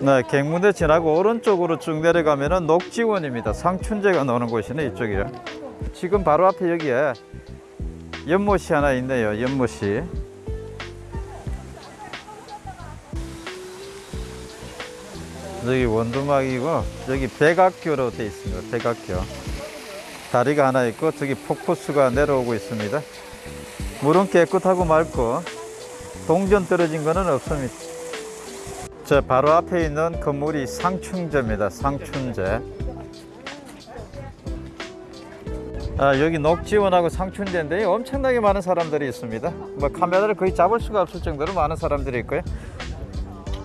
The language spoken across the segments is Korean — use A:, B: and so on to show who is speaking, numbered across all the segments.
A: 네, 갱문대 지나고 오른쪽으로 쭉 내려가면 은 녹지원입니다. 상춘제가 나오는 곳이네 이쪽이요. 지금 바로 앞에 여기에 연못이 하나 있네요. 연못이. 여기 원두막이고 여기 백악교로 되어 있습니다. 백악교. 다리가 하나 있고 저기 폭포수가 내려오고 있습니다. 물은 깨끗하고 맑고 동전 떨어진 거는 없습니다. 저 바로 앞에 있는 건물이 상춘제입니다. 상춘제. 아, 여기 녹지원하고 상춘제인데 엄청나게 많은 사람들이 있습니다. 뭐 카메라를 거의 잡을 수가 없을 정도로 많은 사람들이 있고요.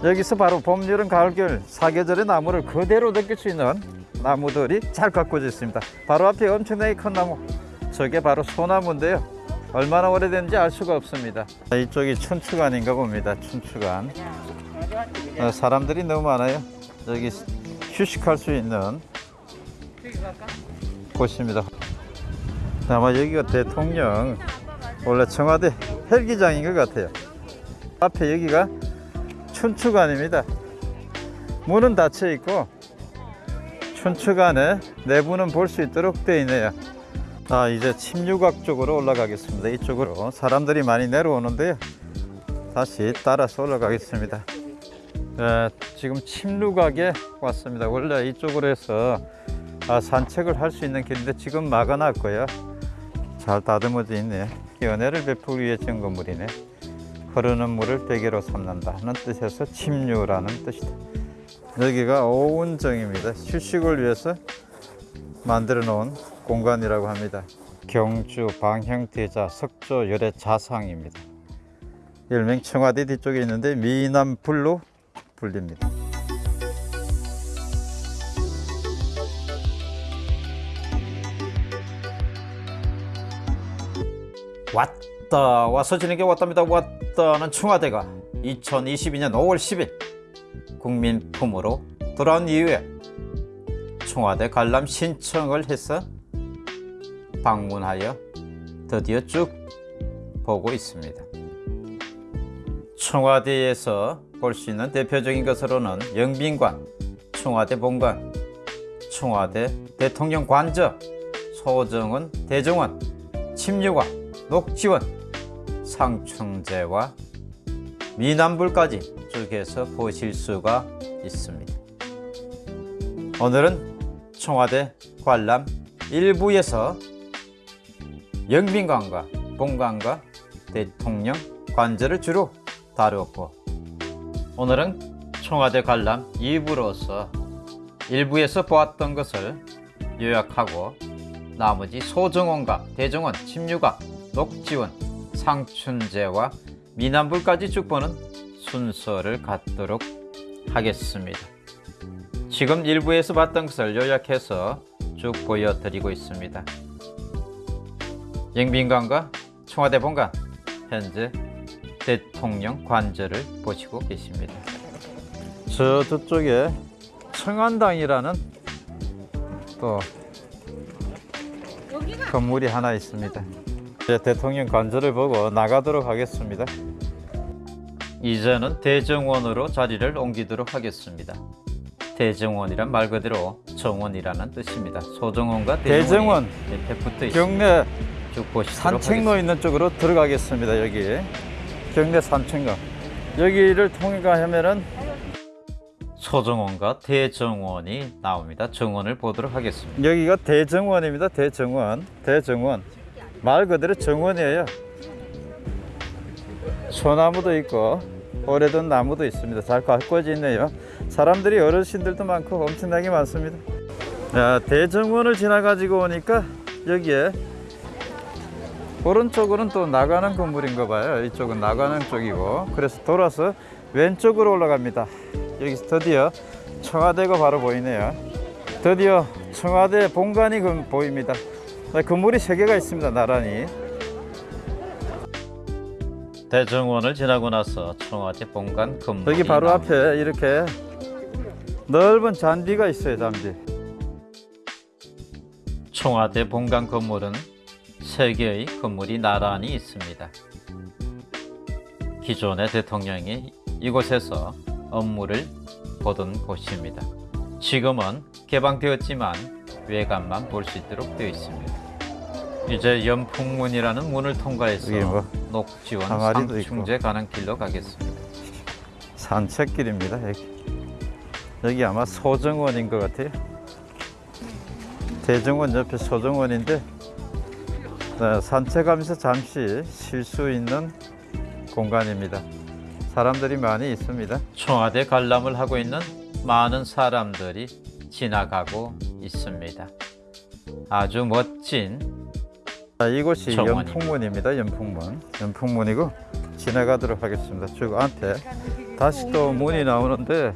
A: 여기서 바로 봄, 여름, 가을, 겨울 사계절의 나무를 그대로 느낄 수 있는 나무들이 잘 가꾸어져 있습니다. 바로 앞에 엄청나게 큰 나무, 저게 바로 소나무인데요. 얼마나 오래된지 알 수가 없습니다. 이쪽이 춘추관인가 봅니다. 춘추관. 어, 사람들이 너무 많아요. 여기 휴식할 수 있는 곳입니다. 아마 여기가 대통령 원래 청와대 헬기장인 것 같아요. 앞에 여기가 춘추관입니다. 문은 닫혀 있고 춘추관에 내부는 볼 수 있도록 되어 있네요. 아 이제 침류각 쪽으로 올라가겠습니다. 이쪽으로 사람들이 많이 내려오는데요. 다시 따라서 올라가겠습니다. 에, 지금 침루각에 왔습니다. 원래 이쪽으로 해서 아, 산책을 할 수 있는 길인데 지금 막아놨고요. 잘 다듬어져 있네. 연애를 베풀기 위해 지은 건물이네. 흐르는 물을 베개로 삼는다 하는 뜻에서 침류라는 뜻이다. 여기가 오운정입니다. 휴식을 위해서 만들어 놓은 공간이라고 합니다. 경주 방형대자 석조 열애 자상입니다. 일명 청와대 뒤쪽에 있는데 미남불로 불립니다. 왔다 와서 지내게 왔답니다. 왔다는 청와대가 2022년 5월 10일 국민 품으로 돌아온 이후에 청와대 관람 신청을 해서 방문하여 드디어 쭉 보고 있습니다. 청와대에서 볼 수 있는 대표적인 것으로는 영빈관, 청와대 본관, 청와대 대통령 관저, 소정원 대정원, 침류관, 녹지원, 상충제와 미남불까지 쭉 해서 보실 수가 있습니다. 오늘은 청와대 관람 일부에서 영빈관과 본관과 대통령 관저를 주로 다루었고 오늘은 청와대 관람 2부로서 일부에서 보았던 것을 요약하고 나머지 소정원과 대정원, 침류가, 녹지원, 상춘제와 미남불까지 쭉 보는 순서를 갖도록 하겠습니다. 지금 일부에서 봤던 것을 요약해서 쭉 보여드리고 있습니다. 영빈관과 청와대 본관, 현재 대통령 관저를 보시고 계십니다. 저 저쪽에 청안당이라는 또 건물이 하나 있습니다. 이제 대통령 관저를 보고 나가도록 하겠습니다. 이제는 대정원으로 자리를 옮기도록 하겠습니다. 대정원이란 말 그대로 정원이라는 뜻입니다. 소정원과 대정원
B: 대정원
A: 옆에 붙어 있습니다.
B: 경내 산책로
A: 하겠습니다.
B: 있는 쪽으로 들어가겠습니다. 여기 경내 산책로 여기를 통과하면은
A: 소정원과 대정원이 나옵니다. 정원을 보도록 하겠습니다.
B: 여기가 대정원입니다. 대정원 대정원 말 그대로 정원이에요. 소나무도 있고 오래된 나무도 있습니다. 잘 가꾸어져 있네요. 사람들이 어르신들도 많고 엄청나게 많습니다. 야, 대정원을 지나가지고 오니까 여기에 오른쪽으로는 또 나가는 건물인가 봐요. 이쪽은 나가는 쪽이고 그래서 돌아서 왼쪽으로 올라갑니다. 여기서 드디어 청와대가 바로 보이네요. 드디어 청와대 본관이 그- 보입니다. 네, 건물이 세 개가 있습니다. 나란히.
A: 대정원을 지나고 나서 청와대 본관 건물이
B: 여기 바로
A: 나옵니다.
B: 앞에 이렇게 넓은 잔디가 있어요. 잔디.
A: 청와대 본관 건물은 세 개의 건물이 나란히 있습니다. 기존의 대통령이 이곳에서 업무를
B: 보던 곳입니다. 지금은 개방되었지만 외관만 볼 수 있도록 되어 있습니다. 이제 연풍문이라는 문을 통과해서
A: 뭐
B: 녹지원 상충제 가는 길로 가겠습니다.
A: 산책길입니다. 여기. 여기 아마 소정원인 것 같아요. 대정원 옆에 소정원인데 네, 산책하면서 잠시 쉴 수 있는 공간입니다. 사람들이 많이 있습니다.
B: 청와대 관람을 하고 있는 많은 사람들이 지나가고 있습니다. 아주 멋진
A: 자, 이곳이
B: 정원입니다.
A: 연풍문입니다. 연풍문. 연풍문이고 지나가도록 하겠습니다. 쭉 앞에 다시 또 문이 나오는데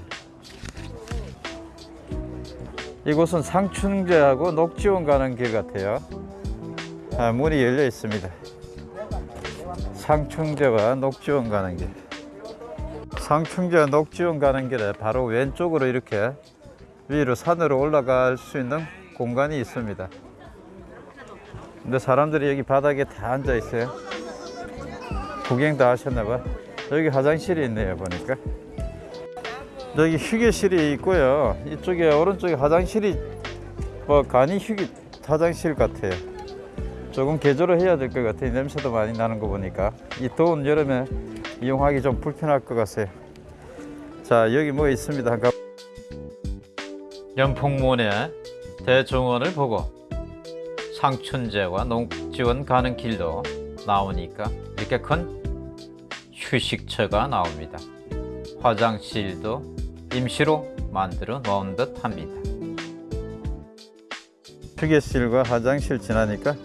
A: 이곳은 상춘제하고 녹지원 가는 길 같아요. 아, 문이 열려 있습니다. 상충제와 녹지원 가는 길. 상충제와 녹지원 가는 길에 바로 왼쪽으로 이렇게 위로 산으로 올라갈 수 있는 공간이 있습니다. 근데 사람들이 여기 바닥에 다 앉아 있어요. 구경 다 하셨나 봐. 여기 화장실이 있네요, 보니까. 여기 휴게실이 있고요. 이쪽에 오른쪽에 화장실이 뭐 간이 휴게 화장실 같아요. 조금 개조를 해야 될 것 같아요. 냄새도 많이 나는 거 보니까. 이 더운 여름에 이용하기 좀 불편할 것 같아요. 자, 여기 뭐 있습니다.
B: 연풍문의 대중원을 보고 상춘제와 농지원 가는 길도 나오니까 이렇게 큰 휴식처가 나옵니다. 화장실도 임시로 만들어 놓은 듯 합니다.
A: 휴게실과 화장실 지나니까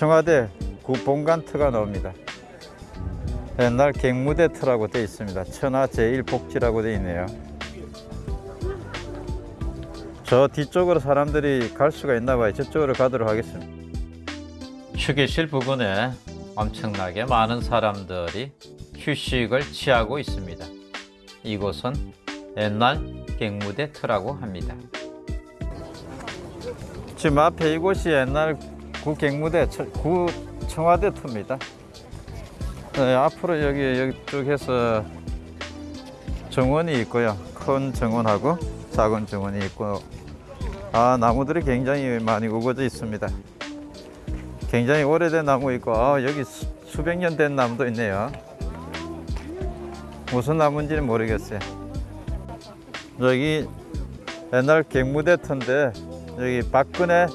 A: 청와대 구본관터가 나옵니다. 옛날 갱무대터라고 되어 있습니다. 천하 제1복지라고 되어 있네요. 저 뒤쪽으로 사람들이 갈 수가 있나 봐요. 저쪽으로 가도록 하겠습니다.
B: 휴게실 부근에 엄청나게 많은 사람들이 휴식을 취하고 있습니다. 이곳은 옛날 갱무대 터라고 합니다.
A: 지금 앞에 이곳이 옛날 구 갱무대 처- 구 청와대 터입니다. 네, 앞으로 여기 여기 쪽에서 정원이 있고요. 큰 정원하고 작은 정원이 있고 아 나무들이 굉장히 많이 우거져 있습니다. 굉장히 오래된 나무 있고 아, 여기 수, 수백 년 된 나무도 있네요. 무슨 나무인지는 모르겠어요. 여기 옛날 갱무대 터인데 여기 박근혜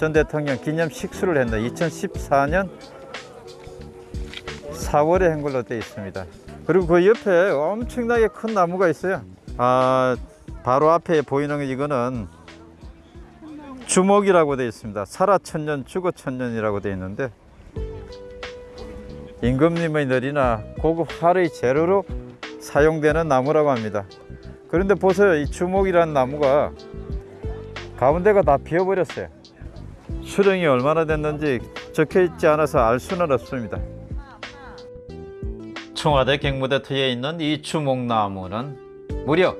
A: 전 대통령 기념 식수를 했는데 2014년 4월에 한 걸로 되어 있습니다. 그리고 그 옆에 엄청나게 큰 나무가 있어요. 아, 바로 앞에 보이는 이거는 주목이라고 되어 있습니다. 살아 천년, 죽어 천년이라고 되어 있는데 임금님의 ner이나 고급 활의 재료로 사용되는 나무라고 합니다. 그런데 보세요, 이 주목이라는 나무가 가운데가 다 비어버렸어요. 수령이 얼마나 됐는지 적혀 있지 않아서 알 수는 없습니다.
B: 청와대 갱무대 터에 있는 이 주목나무는 무려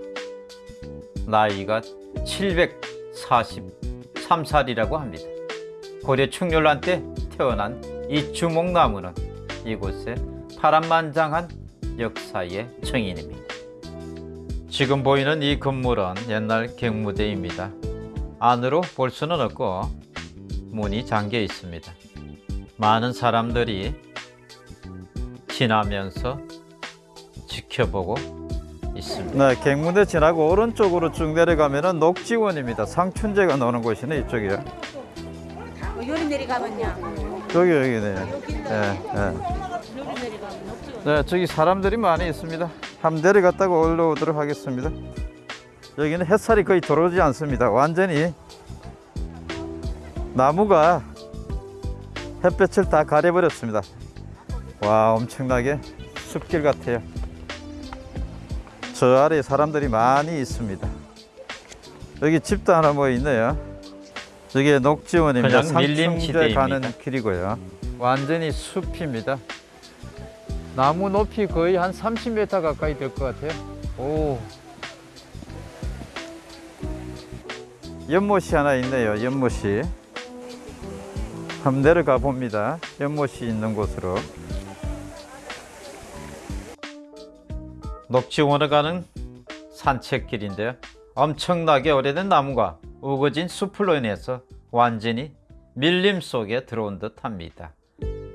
B: 나이가 743살이라고 합니다. 고려 충렬란 때 태어난 이 주목나무는 이곳에 파란만장한 역사의 증인입니다. 지금 보이는 이 건물은 옛날 갱무대입니다. 안으로 볼 수는 없고 문이 잠겨 있습니다. 많은 사람들이 지나면서 지켜보고 있습니다.
A: 네, 갱무대 지나고 오른쪽으로 쭉 내려가면은 녹지원입니다. 상춘제가 나오는 곳이네 이쪽이요.
C: 어, 요리 내려가면요.
A: 여기 여기네.
C: 여기
A: 예, 예.
C: 요리 내려가면 없죠.
A: 네, 저기 사람들이 많이 있습니다. 한번 내려갔다가 올라오도록 하겠습니다. 여기는 햇살이 거의 들어오지 않습니다. 완전히 나무가 햇볕을 다 가려버렸습니다. 와, 엄청나게 숲길 같아요. 저 아래 사람들이 많이 있습니다. 여기 집도 하나 뭐 있네요. 여기 녹지원입니다. 상충제. 가는 길이고요. 완전히 숲입니다. 나무 높이 거의 한 30m 가까이 될 것 같아요. 오. 연못이 하나 있네요. 연못이. 한번 내려가 봅니다. 연못이 있는 곳으로.
B: 녹지원에 가는 산책길인데요. 엄청나게 오래된 나무가 우거진 숲으로 인해서 완전히 밀림 속에 들어온 듯 합니다.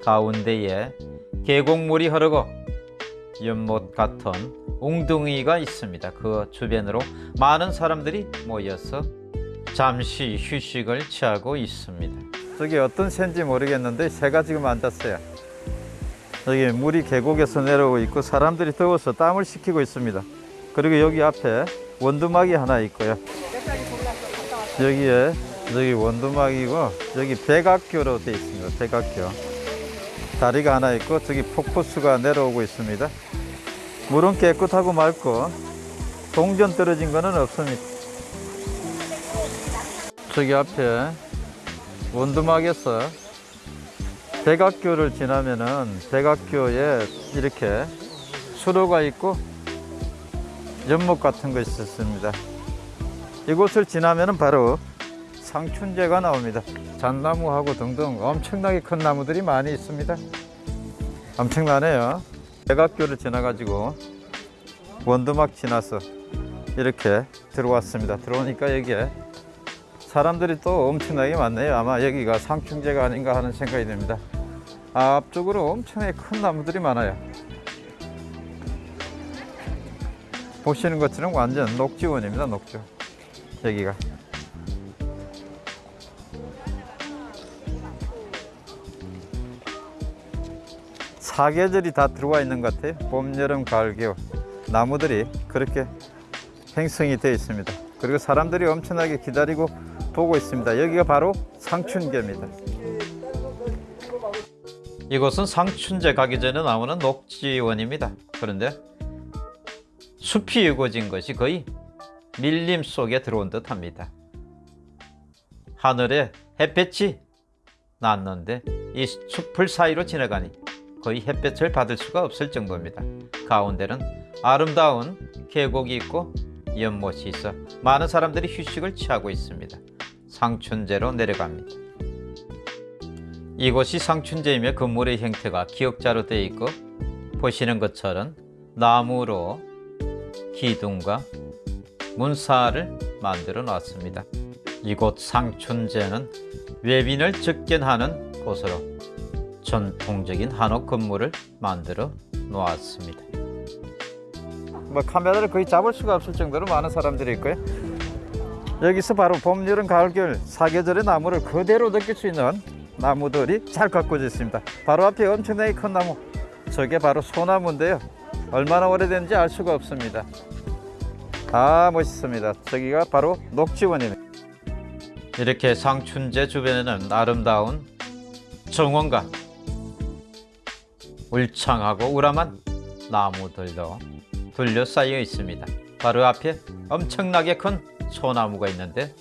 B: 가운데에 계곡물이 흐르고 연못 같은 웅둥이가 있습니다. 그 주변으로 많은 사람들이 모여서 잠시 휴식을 취하고 있습니다.
A: 저기 어떤 새인지 모르겠는데 새가 지금 앉았어요. 여기 물이 계곡에서 내려오고 있고 사람들이 더워서 땀을 식히고 있습니다. 그리고 여기 앞에 원두막이 하나 있고요. 여기에 여기 원두막이고 여기 백악교로 되어 있습니다. 백악교. 다리가 하나 있고 저기 폭포수가 내려오고 있습니다. 물은 깨끗하고 맑고 동전 떨어진 거는 없습니다. 저기 앞에 원두막에서 백악교를 지나면은 백악교에 이렇게 수로가 있고 연못 같은 거 있었습니다. 이곳을 지나면은 바로 상춘제가 나옵니다. 잣나무하고 등등 엄청나게 큰 나무들이 많이 있습니다. 엄청나네요. 백악교를 지나 가지고 원두막 지나서 이렇게 들어왔습니다. 들어오니까 여기에 사람들이 또 엄청나게 많네요. 아마 여기가 상충제가 아닌가 하는 생각이 듭니다. 앞쪽으로 엄청나게 큰 나무들이 많아요. 보시는 것처럼 완전 녹지원입니다. 녹지. 여기가. 사계절이 다 들어와 있는 것 같아요. 봄, 여름, 가을, 겨울. 나무들이 그렇게 행성이 되어 있습니다. 그리고 사람들이 엄청나게 기다리고 보고 있습니다. 여기가 바로 상춘계입니다.
B: 이곳은 상춘제 가기 전에 나오는 녹지원입니다. 그런데 숲이 우거진 것이 거의 밀림 속에 들어온 듯합니다. 하늘에 햇볕이 났는데 이 숲을 사이로 지나가니 거의 햇볕을 받을 수가 없을 정도입니다. 가운데는 아름다운 계곡이 있고 연못이 있어 많은 사람들이 휴식을 취하고 있습니다. 상춘제로 내려갑니다. 이곳이 상춘제이며 건물의 형태가 기역자로 되어 있고 보시는 것처럼 나무로 기둥과 문사를 만들어 놨습니다. 이곳 상춘제는 외빈을 적견하는 곳으로 전통적인 한옥 건물을 만들어 놓았습니다.
A: 뭐 카메라를 거의 잡을 수가 없을 정도로 많은 사람들이 있고요. 여기서 바로 봄, 여름, 가을, 겨울 사계절의 나무를 그대로 느낄 수 있는 나무들이 잘 가꾸어져 있습니다. 바로 앞에 엄청나게 큰 나무, 저게 바로 소나무인데요. 얼마나 오래된지 알 수가 없습니다. 아 멋있습니다. 저기가 바로 녹지원입니다.
B: 이렇게 상춘제 주변에는 아름다운 정원과 울창하고 우람한 나무들도 둘러싸여 있습니다. 바로 앞에 엄청나게 큰 소나무가 있는데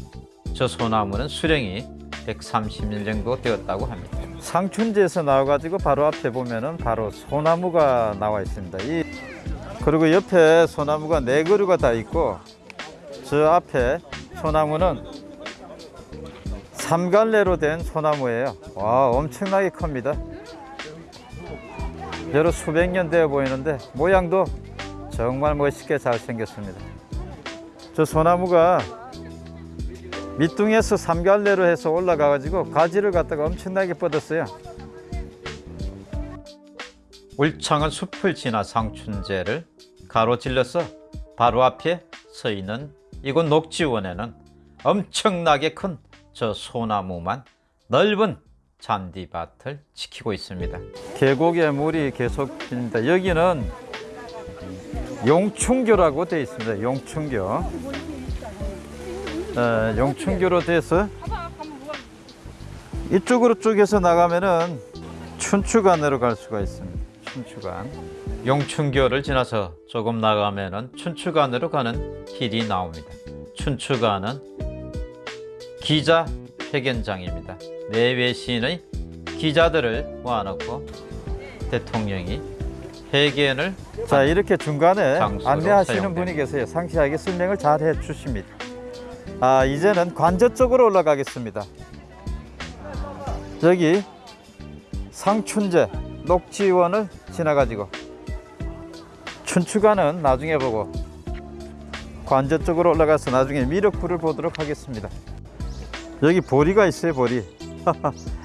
B: 저 소나무는 수령이 130년 정도 되었다고 합니다.
A: 상춘지에서 나와가지고 바로 앞에 보면은 바로 소나무가 나와 있습니다. 이 그리고 옆에 소나무가 네 그루가 다 있고 저 앞에 소나무는 삼갈래로 된 소나무예요. 와 엄청나게 큽니다. 여러 수백 년 되어 보이는데 모양도 정말 멋있게 잘 생겼습니다. 저 소나무가 밑둥에서 삼갈래로 해서 올라가 가지고 가지를 갖다가 엄청나게 뻗었어요.
B: 울창한 숲을 지나 상춘제를 가로질러서 바로 앞에 서 있는 이곳 녹지원에는 엄청나게 큰 저 소나무만 넓은 잔디밭을 지키고 있습니다.
A: 계곡에 물이 계속 흐릅니다. 여기는 용충교라고 되어 있습니다. 용충교. 에, 용충교로 돼서 이쪽으로 쭉해서 나가면은 춘추관으로 갈 수가 있습니다. 춘추관.
B: 용춘교를 지나서 조금 나가면은 춘추관으로 가는 길이 나옵니다. 춘추관은 기자 회견장입니다. 내외신의 기자들을 모아놓고 대통령이 회견을
A: 자 이렇게 중간에 안내하시는
B: 사용됩니다.
A: 분이 계세요. 상세하게 설명을 잘 해주십니다. 아 이제는 관저 쪽으로 올라가겠습니다. 여기 상춘제 녹지원을 지나가지고 춘추관은 나중에 보고 관저 쪽으로 올라가서 나중에 미륵불을 보도록 하겠습니다. 여기 보리가 있어요, 보리.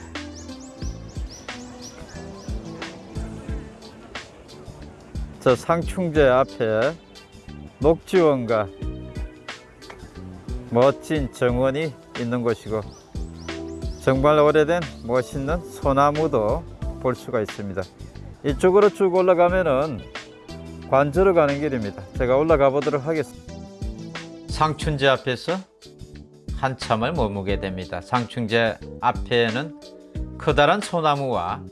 A: 저 상충제 앞에 녹지원과 멋진 정원이 있는 곳이고 정말 오래된 멋있는 소나무도 볼 수가 있습니다. 이쪽으로 쭉 올라가면은 관저로 가는 길입니다. 제가 올라가 보도록 하겠습니다.
B: 상춘제 앞에서 한참을 머무게 됩니다. 상춘제 앞에는 커다란 소나무와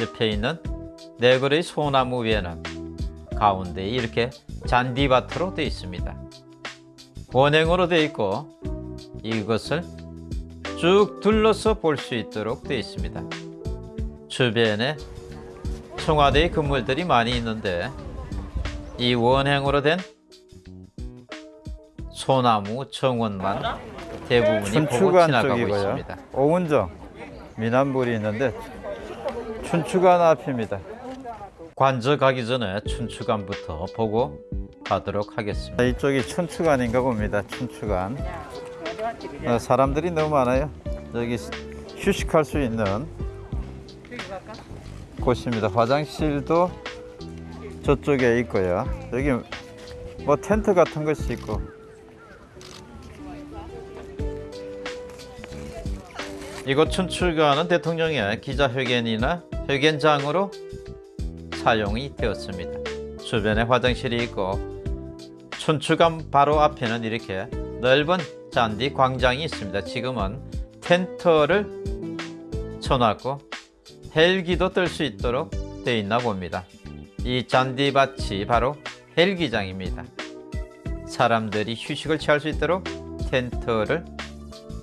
B: 옆에 있는 네 그루의 소나무 위에는 가운데 이렇게 잔디밭으로 되어 있습니다. 원행으로 되어 있고 이것을 쭉 둘러서 볼 수 있도록 되어 있습니다. 주변에 청와대의 건물들이 많이 있는데 이 원행으로 된 소나무 정원만 대부분이 보고 지나가고
A: 쪽이고요.
B: 있습니다.
A: 오운정 미남불이 있는데 춘추관 앞입니다.
B: 관저 가기 전에 춘추관부터 보고 가도록 하겠습니다.
A: 이쪽이 춘추관인가 봅니다. 춘추관. 어, 사람들이 너무 많아요. 여기 휴식할 수 있는 곳입니다. 화장실도 저쪽에 있고요. 여기 뭐 텐트 같은 것이 있고
B: 이곳 춘추관은 대통령의 기자회견이나 회견장으로 사용이 되었습니다. 주변에 화장실이 있고 춘추관 바로 앞에는 이렇게 넓은 잔디 광장이 있습니다. 지금은 텐트를 쳐놨고 헬기도 뜰 수 있도록 되어 있나 봅니다. 이 잔디밭이 바로 헬기장입니다. 사람들이 휴식을 취할 수 있도록 텐트를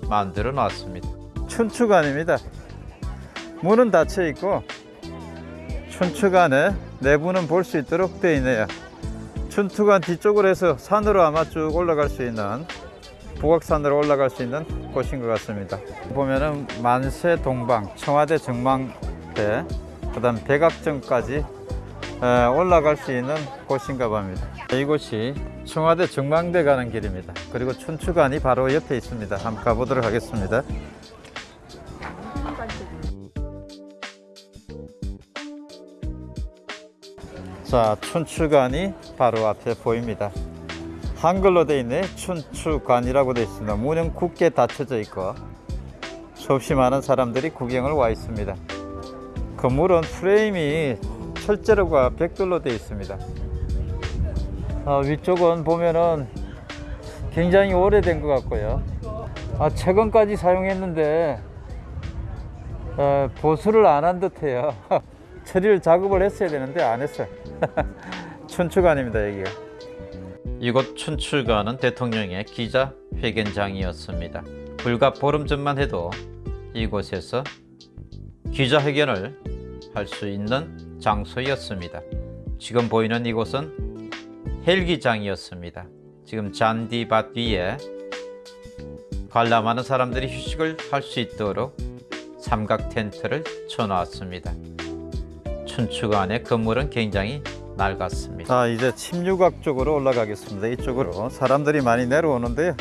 B: 만들어 놨습니다.
A: 춘추관입니다. 문은 닫혀 있고 춘추관에 내부는 볼 수 있도록 되어 있네요. 춘추관 뒤쪽으로 해서 산으로 아마 쭉 올라갈 수 있는 북악산으로 올라갈 수 있는 곳인 것 같습니다. 보면은 만세 동방, 청와대 정망대, 그 다음 백악정까지 에, 올라갈 수 있는 곳인가 봅니다. 이곳이 청와대 정망대 가는 길입니다. 그리고 춘추관이 바로 옆에 있습니다. 한번 가보도록 하겠습니다. 자, 춘추관이 바로 앞에 보입니다. 한글로 되어 있네. 춘추관이라고 되어 있습니다. 문은 굳게 닫혀져 있고 수없이 많은 사람들이 구경을 와 있습니다. 건물은 프레임이 철제로가 벽돌로 되어 있습니다. 아, 위쪽은 보면은 굉장히 오래된 것 같고요. 아, 최근까지 사용했는데 어, 보수를 안 한 듯해요. 처리를 작업을 했어야 되는데 안 했어요. 춘추관입니다 여기가.
B: 이곳 춘추관은 대통령의 기자 회견장이었습니다. 불과 보름 전만 해도 이곳에서 기자회견을 할 수 있는 장소였습니다. 지금 보이는 이곳은 헬기장이었습니다. 지금 잔디밭 위에 관람하는 사람들이 휴식을 할 수 있도록 삼각 텐트를 쳐놨습니다. 춘추관의 건물은 굉장히 낡았습니다.
A: 자 이제 침류각 쪽으로 올라가겠습니다. 이쪽으로 사람들이 많이 내려오는데요.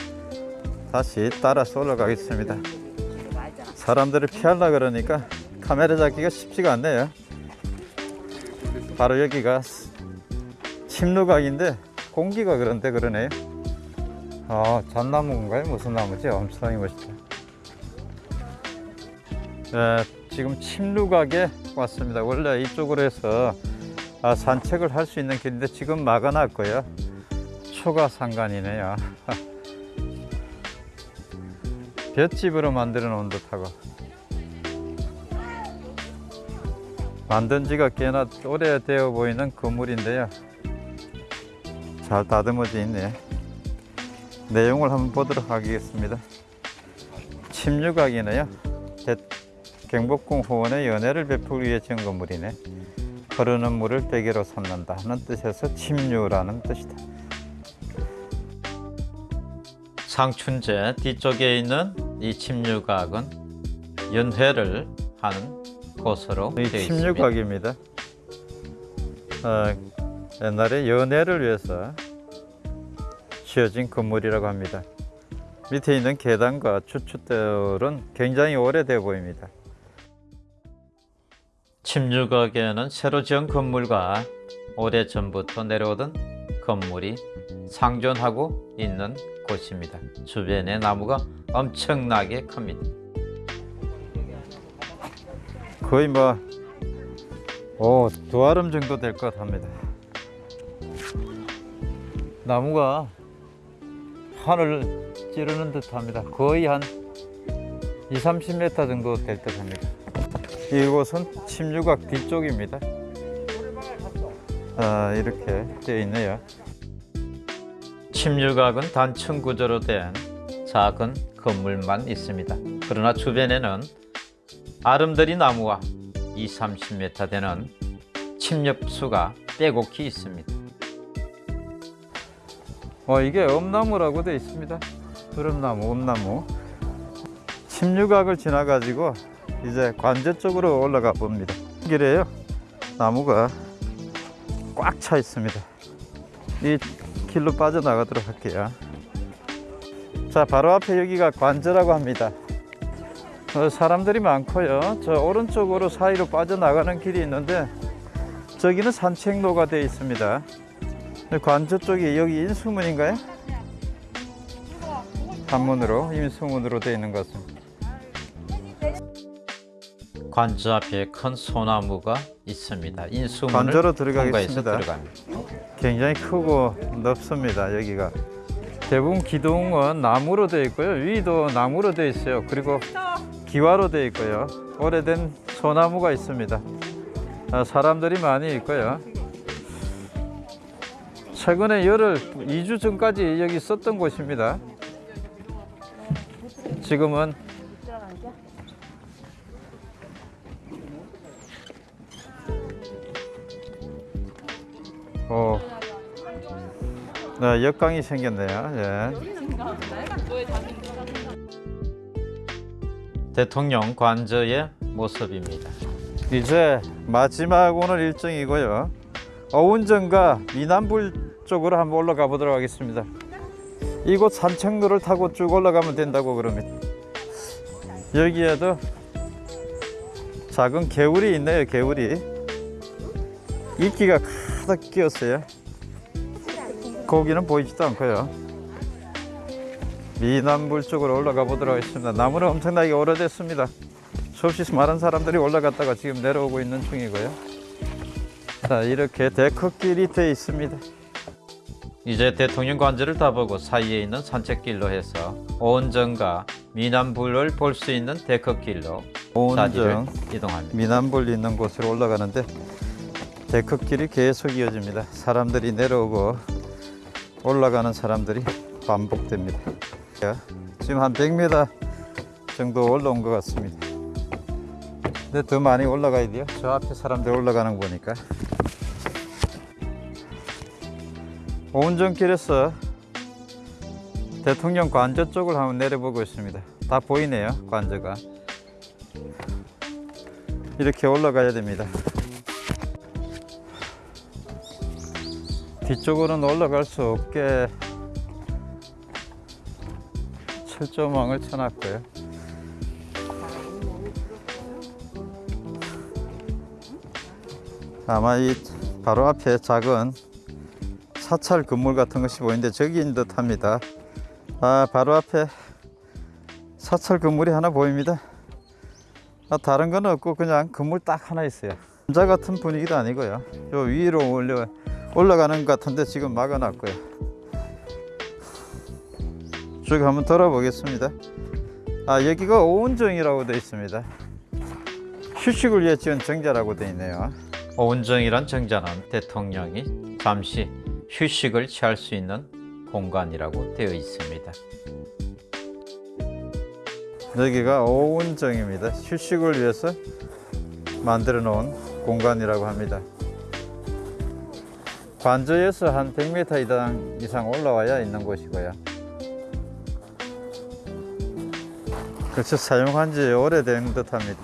A: 다시 따라서 올라가겠습니다. 사람들을 피하려 그러니까 카메라 잡기가 쉽지가 않네요. 바로 여기가 침루각인데 공기가 그런데 그러네요. 아 잣나무인가요? 무슨 나무지? 엄청나게 멋있다. 네, 지금 침루각에 왔습니다. 원래 이쪽으로 해서 아, 산책을 할 수 있는 길인데 지금 막아놨고요. 초가 상관이네요. 볏집으로 만들어 놓은 듯하고 만든 지가 꽤나 오래되어 보이는 건물인데요. 잘 다듬어져 있네. 내용을 한번 보도록 하겠습니다. 침류각이네요. 대- 경복궁 후원의 연회를 베풀기 위해 지은 건물이네. 흐르는 물을 베개로 삼는다 하는 뜻에서 침류라는 뜻이다.
B: 상춘제 뒤쪽에 있는 이 침류각은 연회를 하는 곳으로
A: 이
B: 되어 있습니다.
A: 침류각입니다. 어, 옛날에 연애를 위해서
B: 지어진 건물이라고 합니다. 밑에 있는 계단과 주춧돌은 굉장히 오래돼 보입니다. 침류각에는 새로 지은 건물과 오래전부터 내려오던 건물이 상존하고 있는 곳입니다. 주변의 나무가 엄청나게 큽니다. 거의 뭐, 오, 두 아름 정도 될 것 합니다. 나무가 하늘을 찌르는 듯 합니다. 거의 한 2, 30m 정도 될 듯 합니다. 이곳은 침류각 뒤쪽입니다. 아, 이렇게 되어 있네요. 침류각은 단층 구조로 된 작은 건물만 있습니다. 그러나 주변에는 아름드리 나무와 2, 30m 되는 침엽수가 빼곡히 있습니다. 어, 이게 엄나무라고 되어 있습니다. 두릅나무, 엄나무. 침류각을 지나가지고 이제 관제 쪽으로 올라가 봅니다. 길에요. 나무가 꽉 차 있습니다. 이 길로 빠져나가도록 할게요. 자, 바로 앞에 여기가 관저라고 합니다. 어, 사람들이 많고요. 저 오른쪽으로 사이로 빠져나가는 길이 있는데 저기는 산책로가 되어 있습니다. 관저 쪽이 여기 인수문인가요? 한문으로 인수문으로 되어 있는 것 같습니다. 관저 앞에 큰 소나무가 있습니다. 인수문을
A: 관저로 들어가겠습니다. 굉장히 크고 넓습니다. 여기가 대부분 기둥은 나무로 되어 있고요. 위도 나무로 되어 있어요. 그리고 기와로 되어 있고요. 오래된 소나무가 있습니다. 아, 사람들이 많이 있고요. 최근에 열흘, 2주 전까지 여기 있었던 곳입니다. 지금은 어, 네, 역광이 생겼네요. 예.
B: 대통령 관저의 모습입니다.
A: 이제 마지막 오늘 일정이고요. 어운전과 미남불 쪽으로 한번 올라가 보도록 하겠습니다. 이곳 산책로를 타고 쭉 올라가면 된다고 그럽니다. 여기에도 작은 개울이 있네요. 개울이 이끼가 가득 끼었어요. 고기는 보이지도 않고요. 미남불 쪽으로 올라가 보도록 하겠습니다. 나무는 엄청나게 오래됐습니다. 수없이 많은 사람들이 올라갔다가 지금 내려오고 있는 중이고요. 자, 이렇게 데크길이 되어 있습니다.
B: 이제 대통령 관저를 다 보고 사이에 있는 산책길로 해서 오은정과 미남불을 볼 수 있는 데크길로
A: 오은정
B: 이동합니다.
A: 미남불 있는 곳으로 올라가는데 데크길이 계속 이어집니다. 사람들이 내려오고 올라가는 사람들이 반복됩니다. 자, 지금 한 100m 정도 올라온 것 같습니다. 근데 더 많이 올라가야 돼요. 저 앞에 사람들 올라가는 거 보니까. 오운정길에서 대통령 관저 쪽을 한번 내려보고 있습니다. 다 보이네요, 관저가. 이렇게 올라가야 됩니다. 뒤쪽으로는 올라갈 수 없게 철조망을 쳐놨고요. 아마 이 바로 앞에 작은 사찰 건물 같은 것이 보이는데 저기인 듯 합니다. 아, 바로 앞에 사찰 건물이 하나 보입니다. 아, 다른 건 없고 그냥 건물 딱 하나 있어요. 남자 같은 분위기도 아니고요. 요 위로 올려 올라가는 것 같은데 지금 막아놨고요. 쭉 한번 돌아보겠습니다. 아 여기가 오운정이라고 되어 있습니다. 휴식을 위해 지은 정자라고 되어 있네요.
B: 오은정이란 정자는 대통령이 잠시 휴식을 취할 수 있는 공간이라고 되어 있습니다.
A: 여기가 오운정입니다. 휴식을 위해서 만들어 놓은 공간이라고 합니다. 관저에서 한 100m 이상, 올라와야 있는 곳이고요. 그래서 사용한 지 오래된 듯 합니다.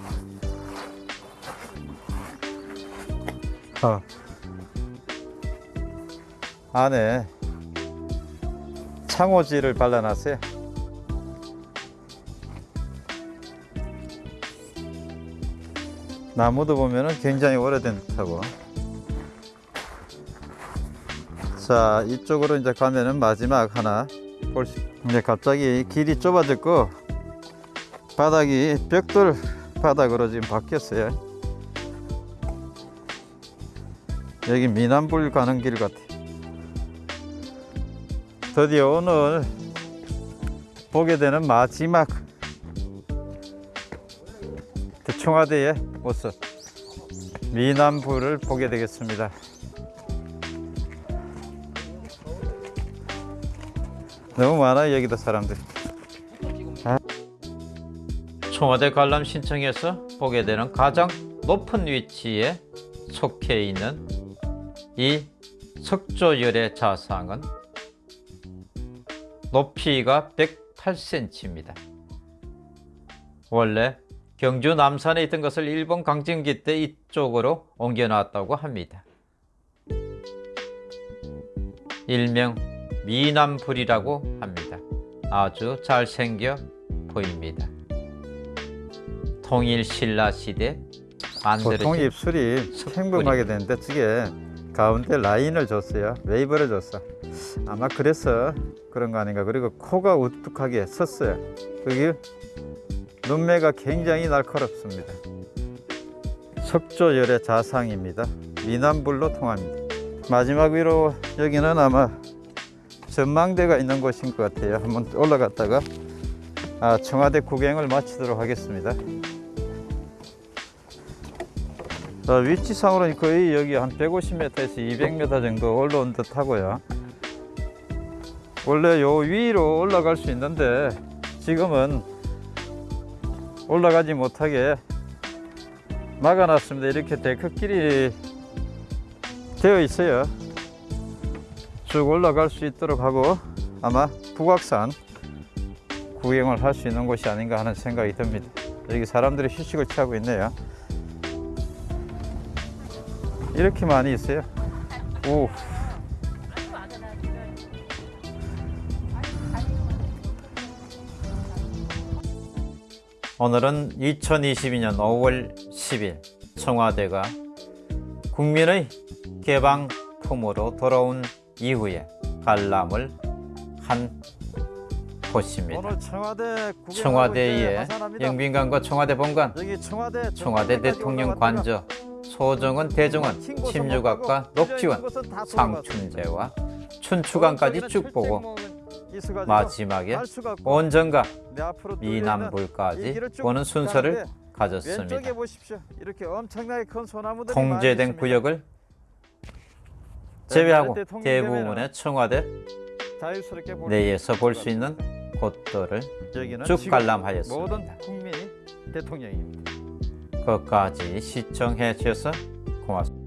A: 어. 안에 창호지를 발라놨어요. 나무도 보면 은 굉장히 오래된 듯하고. 자, 이쪽으로 이제 가면은 마지막 하나 볼 수. 근데 갑자기 길이 좁아졌고 바닥이 벽돌 바닥으로 지금 바뀌었어요. 여기 미남불 가는 길 같아. 드디어 오늘 보게 되는 마지막 그 청와대의 모습 미남불을 보게 되겠습니다. 너무 많아요 여기도 사람들.
B: 청와대 관람 신청에서 보게 되는 가장 높은 위치에 속해 있는 이 석조열의 자상은 높이가 108cm입니다. 원래 경주 남산에 있던 것을 일본 강점기 때 이쪽으로 옮겨놨다고 합니다. 일명 미남불이라고 합니다. 아주 잘생겨 보입니다. 통일 신라 시대
A: 보통 입술이. 평범하게 되는데 저게 가운데 라인을 줬어요. 웨이브를 줬어. 아마 그래서 그런 거 아닌가. 그리고 코가 우뚝하게 섰어요. 그게 눈매가 굉장히 날카롭습니다. 석조여래좌상입니다. 미남불로 통합니다. 마지막 위로 여기는 아마 전망대가 있는 곳인 것 같아요. 한번 올라갔다가 아, 청와대 구경을 마치도록 하겠습니다. 자, 위치상으로는 거의 여기 한 150m에서 200m 정도 올라온 듯 하고요. 원래 요 위로 올라갈 수 있는데 지금은 올라가지 못하게 막아놨습니다. 이렇게 데크길이 되어 있어요. 쭉 올라갈 수 있도록 하고 아마 북악산 구경을 할 수 있는 곳이 아닌가 하는 생각이 듭니다. 여기 사람들이 휴식을 취하고 있네요. 이렇게 많이 있어요. 오.
B: 오늘은 2022년 5월 10일 청와대가 국민의 개방품으로 돌아온 이후에 관람을 한 곳입니다.
A: 청와대
B: 청와대의. 영빈관과 청와대 본관,
A: 청와대
B: 청와대 대통령 관저, 소정원 대정원, 침류각과 녹지원, 상춘제와 춘추관까지 쭉 보고 마지막에 온정과 미남불까지 보는 순서를 가졌습니다. 통제된 구역을. 제외하고
A: 대통령
B: 대부분의 청와대 내에서 볼 수 있는 곳들을 쭉 관람하였습니다.
A: 모든 국민이 대통령입니다.
B: 끝까지 시청해 주셔서 고맙습니다.